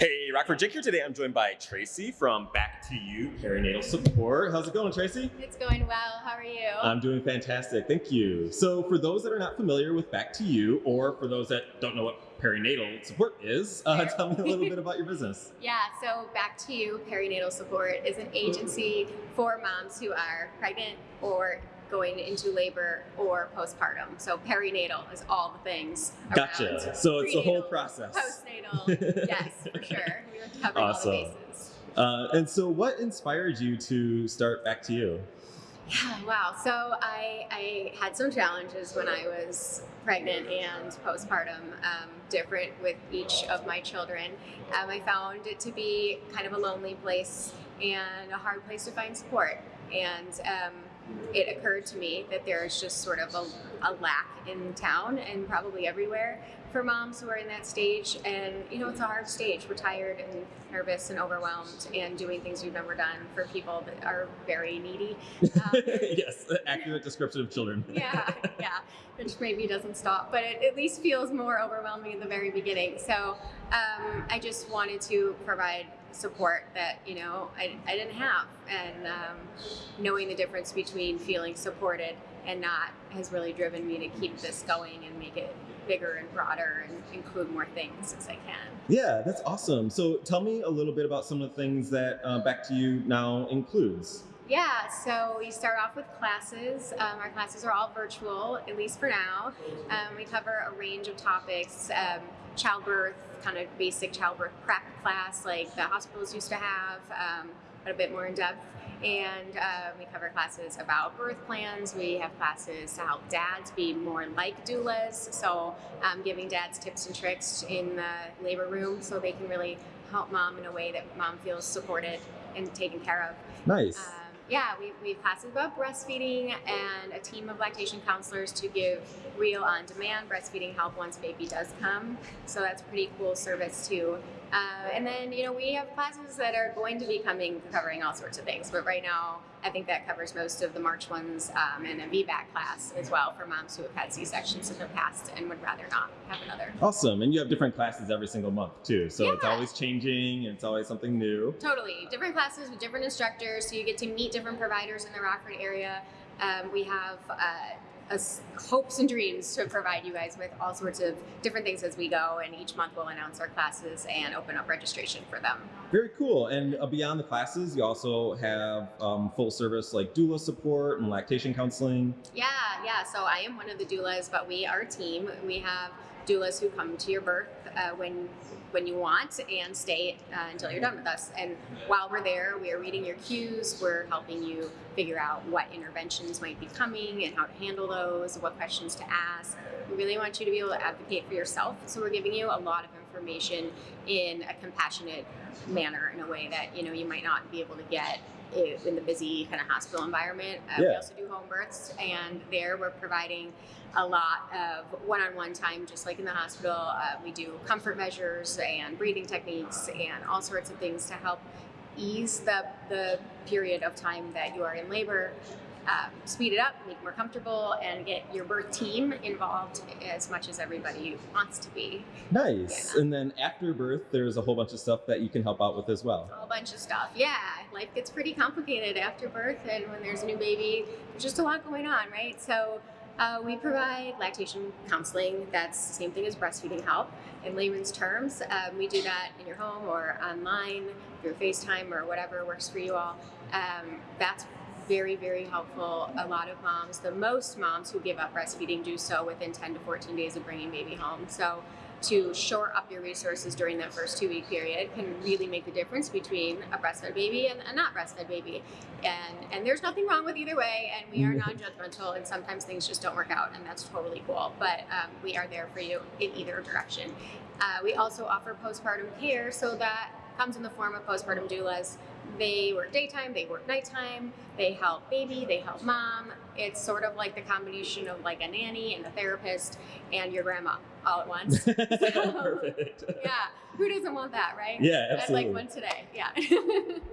Hey, Rockford Jake here today. I'm joined by Traci from Back to You Perinatal Support. How's it going, Traci? It's going well. How are you? I'm doing fantastic. Thank you. So, for those that are not familiar with Back to You, or for those that don't know what perinatal support is, uh, tell me a little bit about your business. yeah, so Back to You Perinatal Support is an agency for moms who are pregnant or going into labor or postpartum. So perinatal is all the things. Gotcha. So it's the whole process. Postnatal. yes, for sure. We were covering Awesome. all the bases. Uh, and so, what inspired you to start Back to You? Yeah, wow. So I, I had some challenges when I was pregnant and postpartum, um, different with each of my children. Um, I found it to be kind of a lonely place and a hard place to find support. And um, it occurred to me that there's just sort of a, a lack in town and probably everywhere for moms who are in that stage. And, you know, it's a hard stage. We're tired and nervous and overwhelmed and doing things we've never done for people that are very needy. Um, yes, accurate description of children. yeah, yeah, which maybe doesn't stop, but it at least feels more overwhelming in the very beginning. So um, I just wanted to provide support that you know I, I didn't have, and um, knowing the difference between feeling supported and not has really driven me to keep this going and make it bigger and broader and include more things as I can. Yeah, that's awesome. So, tell me a little bit about some of the things that uh, Back to You now includes. Yeah, so we start off with classes. Um, our classes are all virtual, at least for now. Um, we cover a range of topics um, childbirth, kind of basic childbirth prep class like the hospitals used to have, um, but a bit more in depth. And uh, we cover classes about birth plans. We have classes to help dads be more like doulas. So, um, giving dads tips and tricks in the labor room so they can really help mom in a way that mom feels supported and taken care of. Nice. Um, yeah, we, we have classes about breastfeeding and a team of lactation counselors to give real on demand breastfeeding help once baby does come. So that's pretty cool service too. Uh, and then, you know, we have classes that are going to be coming covering all sorts of things. But right now, I think that covers most of the March ones um, and a VBAC class as well for moms who have had C sections in the past and would rather not have another. Awesome. And you have different classes every single month, too. So, it's always changing and it's always something new. Totally. Different classes with different instructors, so you get to meet different providers in the Rockford area. Um, we have uh, us hopes and dreams to provide you guys with all sorts of different things as we go, and each month we'll announce our classes and open up registration for them. Very cool. And uh, beyond the classes, you also have um, full service like doula support and lactation counseling. Yeah, yeah. So I am one of the doulas, but we are a team. We have doulas who come to your birth uh, when when you want and stay uh, until you're done with us. And while we're there, we are reading your cues. We're helping you figure out what interventions might be coming and how to handle those, what questions to ask. We really want you to be able to advocate for yourself. So we're giving you a lot of information in a compassionate manner in a way that you know you might not be able to get i- in the busy kind of hospital environment. Uh, We also do home births, and there we're providing a lot of one-on-one time, just like in the hospital. Uh, we do comfort measures and breathing techniques and all sorts of things to help ease the the period of time that you are in labor. Um, speed it up, make it more comfortable, and get your birth team involved as much as everybody wants to be. Nice. Yeah. And then after birth, there's a whole bunch of stuff that you can help out with as well. a whole bunch of stuff. Yeah, life gets pretty complicated after birth, and when there's a new baby, there's just a lot going on, right? So, uh, we provide lactation counseling. That's the same thing as breastfeeding help. In layman's terms, um, we do that in your home or online through FaceTime or whatever works for you all. Um, that's very, very helpful. A lot of moms, the most moms who give up breastfeeding, do so within 10 to 14 days of bringing baby home. So, to shore up your resources during that first two week period can really make the difference between a breastfed baby and a not breastfed baby. And and there's nothing wrong with either way, and we are non judgmental, and sometimes things just don't work out, and that's totally cool. But um, we are there for you in either direction. Uh, we also offer postpartum care, so that comes in the form of postpartum doulas. They work daytime, they work nighttime, they help baby, they help mom. It's sort of like the combination of like a nanny and a therapist and your grandma all at once. Perfect. yeah, who doesn't want that, right? Yeah, I'd absolutely. like one today. Yeah.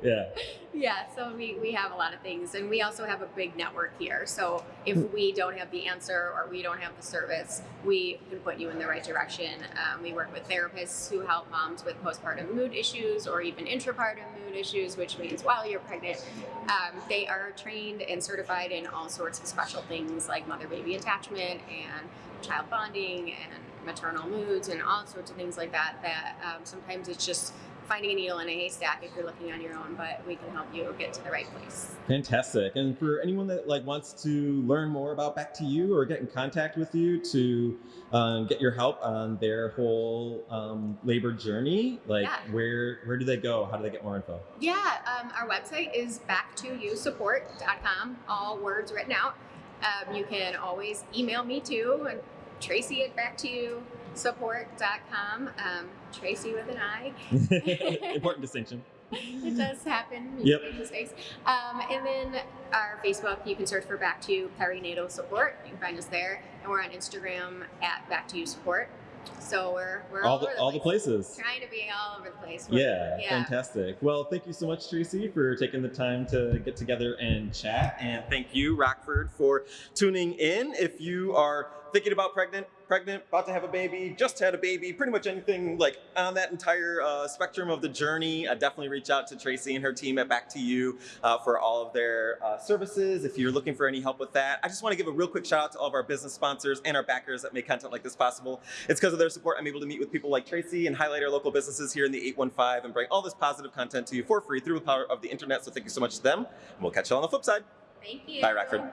Yeah. yeah, so we, we have a lot of things and we also have a big network here. So if we don't have the answer or we don't have the service, we can put you in the right direction. Um, we work with therapists who help moms with postpartum mood issues or even intrapartum mood issues, which means while you're pregnant. Um, they are trained and certified in all sorts of special things like mother baby attachment and child bonding and maternal moods and all sorts of things like that. That um, sometimes it's just finding a needle in a haystack if you're looking on your own, but we can help you get to the right place. Fantastic. And for anyone that like wants to learn more about Back to You or get in contact with you to um, get your help on their whole um, labor journey, like Yeah. where where do they go? How do they get more info? Yeah, um, our website is back to you backtoyousupport.com, all words written out. Um, you can always email me too, and Traci at backtoyousupport.com. Um, Traci with an I. Important distinction. it does happen. Yep. Mistakes. Um, and then our Facebook, you can search for Back to You Perinatal Support. You can find us there. And we're on Instagram at Back to You Support. So we're, we're all, All the over all the place. places. Trying to be all over the place. Yeah, Yeah. fantastic. Well, thank you so much, Traci, for taking the time to get together and chat. And thank you, Rockford, for tuning in. If you are thinking about pregnant, pregnant, about to have a baby, just had a baby, pretty much anything like on that entire uh, spectrum of the journey, uh, definitely reach out to Traci and her team at Back to You uh, for all of their uh, services. If you're looking for any help with that, I just want to give a real quick shout out to all of our business sponsors and our backers that make content like this possible. It's because of their support I'm able to meet with people like Traci and highlight our local businesses here in the 815 and bring all this positive content to you for free through the power of the internet. So thank you so much to them. And we'll catch you on the flip side. Thank you. Bye, Rockford.